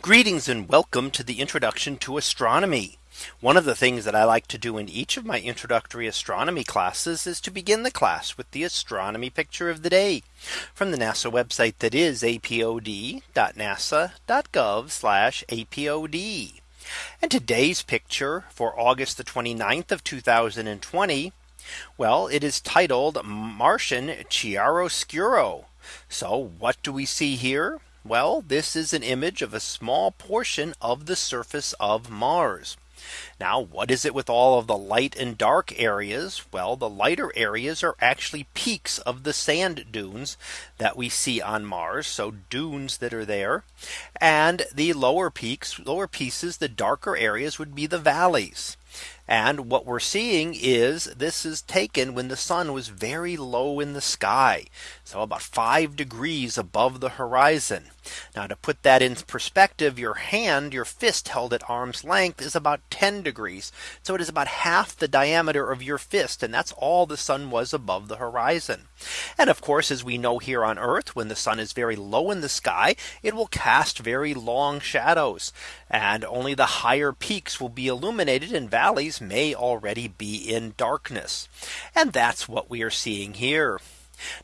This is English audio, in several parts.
Greetings and welcome to the introduction to astronomy. One of the things that I like to do in each of my introductory astronomy classes is to begin the class with the astronomy picture of the day from the NASA website that is apod.nasa.gov apod. And today's picture for August the 29th of 2020. Well, it is titled Martian Chiaroscuro. So what do we see here? Well, this is an image of a small portion of the surface of Mars. Now, what is it with all of the light and dark areas? Well, the lighter areas are actually peaks of the sand dunes that we see on Mars. So dunes that are there. And the lower peaks, lower pieces, the darker areas would be the valleys. And what we're seeing is this is taken when the sun was very low in the sky. So about five degrees above the horizon. Now to put that in perspective, your hand, your fist held at arm's length is about 10 degrees. So it is about half the diameter of your fist. And that's all the sun was above the horizon. And of course, as we know here on Earth, when the sun is very low in the sky, it will cast very long shadows. And only the higher peaks will be illuminated and valleys may already be in darkness. And that's what we are seeing here.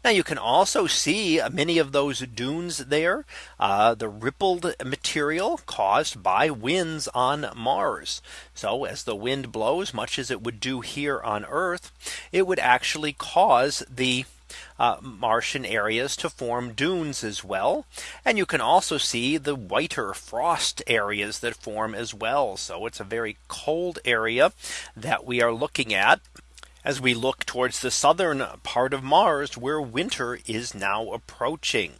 Now you can also see many of those dunes there, uh, the rippled material caused by winds on Mars. So as the wind blows, much as it would do here on Earth, it would actually cause the uh, Martian areas to form dunes as well. And you can also see the whiter frost areas that form as well. So it's a very cold area that we are looking at as we look towards the southern part of Mars where winter is now approaching.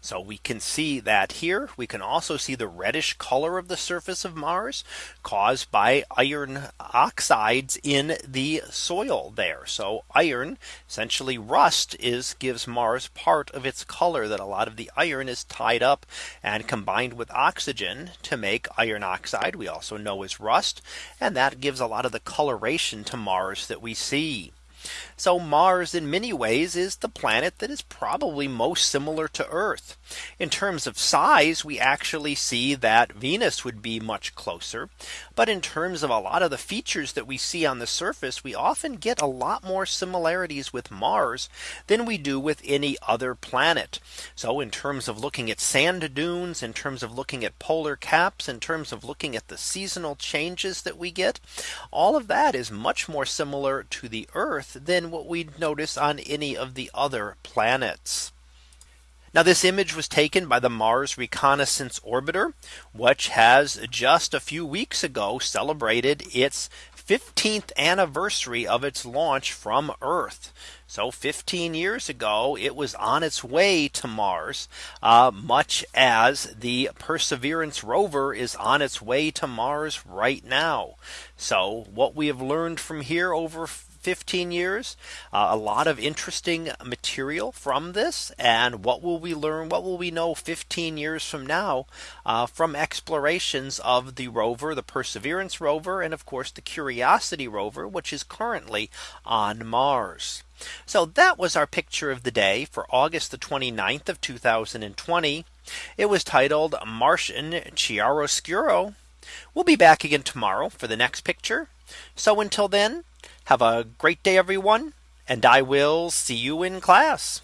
So we can see that here we can also see the reddish color of the surface of Mars caused by iron oxides in the soil there. So iron essentially rust is gives Mars part of its color that a lot of the iron is tied up and combined with oxygen to make iron oxide we also know is rust. And that gives a lot of the coloration to Mars that we see. So Mars in many ways is the planet that is probably most similar to Earth. In terms of size, we actually see that Venus would be much closer. But in terms of a lot of the features that we see on the surface, we often get a lot more similarities with Mars than we do with any other planet. So in terms of looking at sand dunes, in terms of looking at polar caps, in terms of looking at the seasonal changes that we get, all of that is much more similar to the Earth than what we'd notice on any of the other planets. Now this image was taken by the Mars Reconnaissance Orbiter, which has just a few weeks ago celebrated its 15th anniversary of its launch from Earth. So 15 years ago, it was on its way to Mars, uh, much as the Perseverance rover is on its way to Mars right now. So what we have learned from here over 15 years. Uh, a lot of interesting material from this. And what will we learn? What will we know 15 years from now uh, from explorations of the rover, the Perseverance rover, and of course, the Curiosity rover, which is currently on Mars. So that was our picture of the day for August the 29th of 2020. It was titled Martian Chiaroscuro. We'll be back again tomorrow for the next picture. So until then, have a great day, everyone. And I will see you in class.